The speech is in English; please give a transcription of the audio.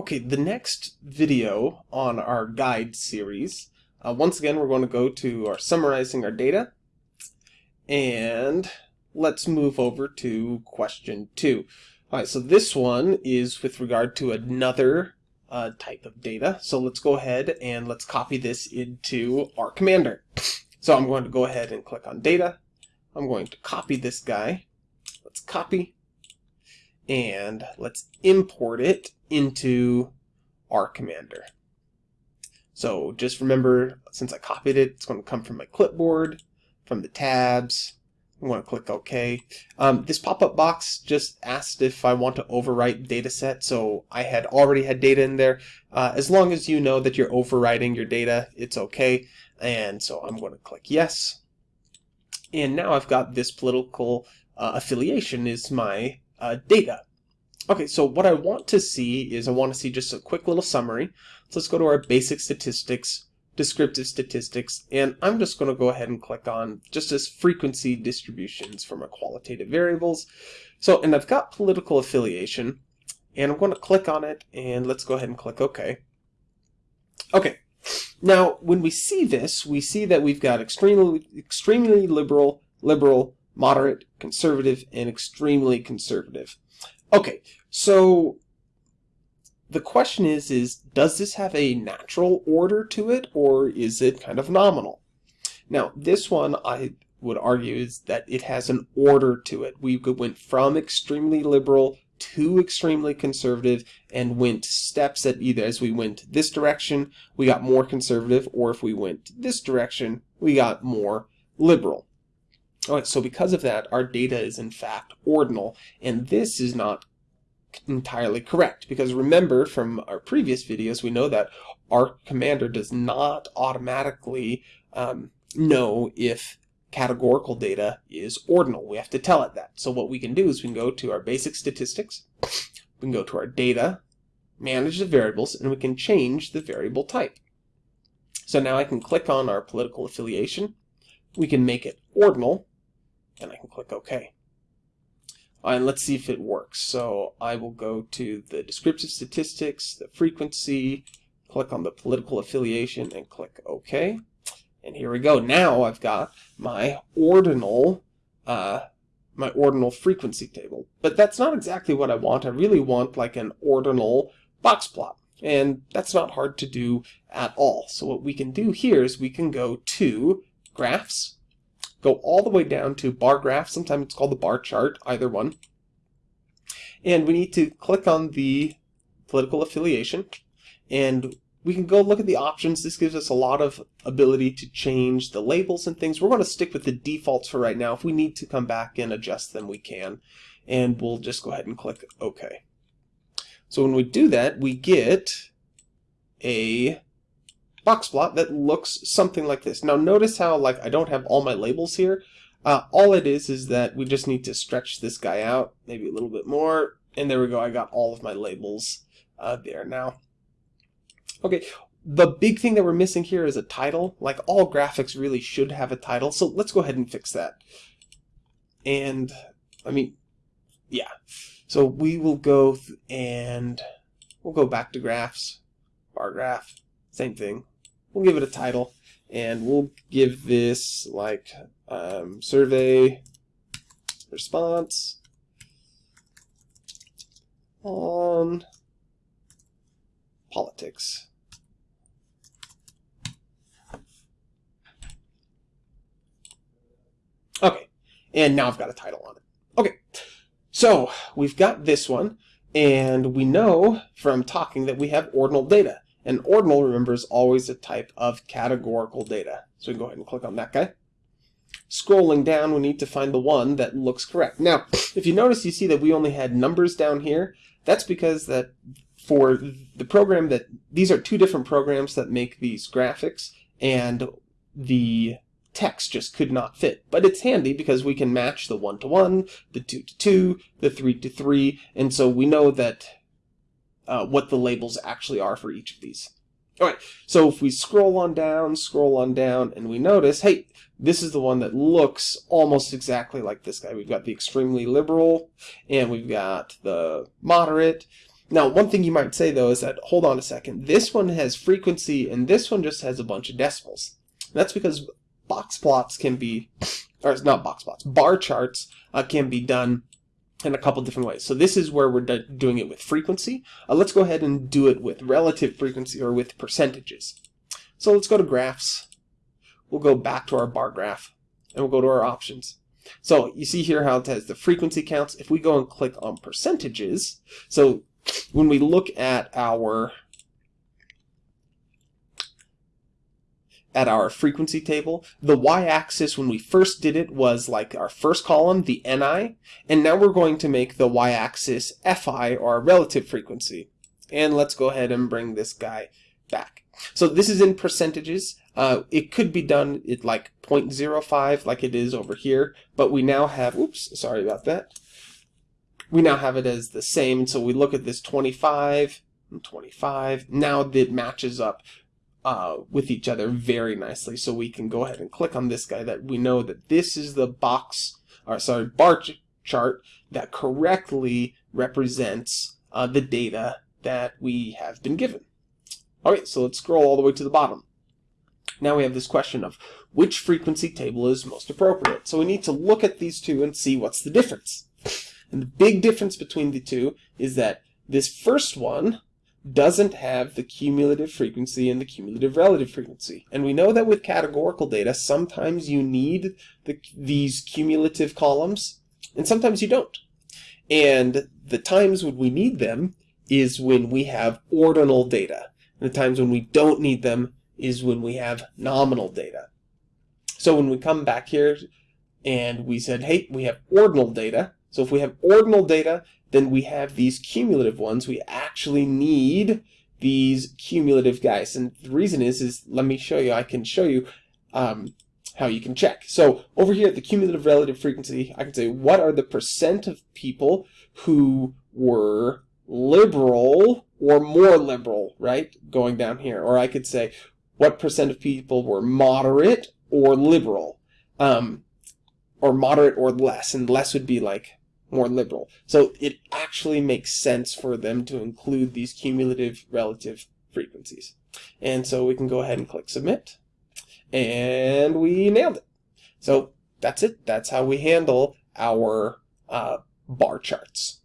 Okay, the next video on our guide series, uh, once again we're going to go to our summarizing our data, and let's move over to question two. Alright, so this one is with regard to another uh, type of data, so let's go ahead and let's copy this into R Commander. So I'm going to go ahead and click on data, I'm going to copy this guy, let's copy, and let's import it into R Commander. So just remember, since I copied it, it's going to come from my clipboard, from the tabs. I'm going to click OK. Um, this pop-up box just asked if I want to overwrite data set, so I had already had data in there. Uh, as long as you know that you're overwriting your data, it's okay. And so I'm going to click yes. And now I've got this political uh, affiliation is my uh, data. Okay, so what I want to see is I want to see just a quick little summary. So let's go to our basic statistics, descriptive statistics, and I'm just going to go ahead and click on just as frequency distributions for my qualitative variables. So, and I've got political affiliation, and I'm going to click on it, and let's go ahead and click OK. Okay, now when we see this, we see that we've got extremely, extremely liberal, liberal, moderate, conservative, and extremely conservative. Okay, so the question is, is does this have a natural order to it, or is it kind of nominal? Now, this one I would argue is that it has an order to it. We went from extremely liberal to extremely conservative and went steps that either as we went this direction, we got more conservative, or if we went this direction, we got more liberal. Alright, so because of that, our data is in fact ordinal, and this is not entirely correct, because remember from our previous videos, we know that R Commander does not automatically um, know if categorical data is ordinal. We have to tell it that. So what we can do is we can go to our basic statistics, we can go to our data, manage the variables, and we can change the variable type. So now I can click on our political affiliation, we can make it ordinal, and I can click OK. And let's see if it works. So I will go to the descriptive statistics, the frequency, click on the political affiliation, and click OK. And here we go. Now I've got my ordinal, uh, my ordinal frequency table. But that's not exactly what I want. I really want like an ordinal box plot. And that's not hard to do at all. So what we can do here is we can go to graphs, go all the way down to bar graph. Sometimes it's called the bar chart, either one. And we need to click on the political affiliation. And we can go look at the options. This gives us a lot of ability to change the labels and things. We're going to stick with the defaults for right now. If we need to come back and adjust them, we can. And we'll just go ahead and click OK. So when we do that, we get a box plot that looks something like this. Now notice how like I don't have all my labels here. Uh, all it is is that we just need to stretch this guy out maybe a little bit more. And there we go. I got all of my labels uh, there now. Okay, the big thing that we're missing here is a title. Like all graphics really should have a title. So let's go ahead and fix that. And I mean, yeah. So we will go and we'll go back to graphs, bar graph, same thing. We'll give it a title and we'll give this like um, survey response on politics. Okay, and now I've got a title on it. Okay, so we've got this one, and we know from talking that we have ordinal data. And ordinal, remember, is always a type of categorical data. So we go ahead and click on that guy. Scrolling down, we need to find the one that looks correct. Now, if you notice, you see that we only had numbers down here. That's because that for the program that, these are two different programs that make these graphics, and the text just could not fit. But it's handy because we can match the 1 to 1, the 2 to 2, the 3 to 3, and so we know that uh, what the labels actually are for each of these. Alright, so if we scroll on down, scroll on down, and we notice, hey, this is the one that looks almost exactly like this guy. We've got the extremely liberal, and we've got the moderate, Now, one thing you might say though is that, hold on a second, this one has frequency and this one just has a bunch of decimals. That's because box plots can be, or it's not box plots, bar charts uh, can be done in a couple different ways. So this is where we're doing it with frequency. Uh, let's go ahead and do it with relative frequency or with percentages. So let's go to graphs. We'll go back to our bar graph and we'll go to our options. So you see here how it has the frequency counts. If we go and click on percentages, so when we look at our at our frequency table, the y-axis when we first did it was like our first column, the Ni, and now we're going to make the y-axis Fi, or our relative frequency. And let's go ahead and bring this guy back. So this is in percentages. Uh, it could be done at like 0.05 like it is over here, but we now have, oops, sorry about that. We now have it as the same, so we look at this 25 and 25. Now it matches up uh, with each other very nicely, so we can go ahead and click on this guy that we know that this is the box, or sorry, bar ch chart that correctly represents uh, the data that we have been given. Alright, so let's scroll all the way to the bottom. Now we have this question of which frequency table is most appropriate. So we need to look at these two and see what's the difference. And the big difference between the two is that this first one doesn't have the cumulative frequency and the cumulative relative frequency. And we know that with categorical data, sometimes you need the, these cumulative columns, and sometimes you don't. And the times when we need them is when we have ordinal data. And the times when we don't need them is when we have nominal data. So when we come back here and we said, hey, we have ordinal data. So if we have ordinal data, then we have these cumulative ones. We actually need these cumulative guys. And the reason is, is let me show you, I can show you um, how you can check. So over here at the cumulative relative frequency, I can say what are the percent of people who were liberal or more liberal, right? Going down here. Or I could say what percent of people were moderate or liberal. Um, or moderate or less. And less would be like more liberal. So it actually makes sense for them to include these cumulative relative frequencies. And so we can go ahead and click submit. And we nailed it. So that's it. That's how we handle our uh, bar charts.